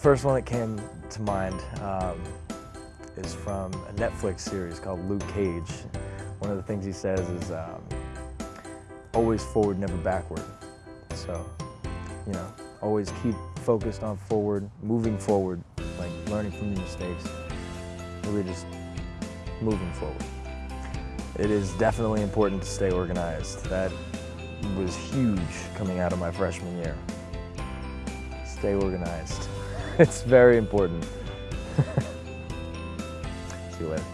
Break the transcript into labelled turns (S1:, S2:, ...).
S1: first one that came to mind um, is from a Netflix series called Luke Cage. One of the things he says is um, always forward, never backward. So, you know, always keep focused on forward, moving forward, like learning from your mistakes, really just moving forward. It is definitely important to stay organized. That was huge coming out of my freshman year. Stay organized. It's very important. See you later.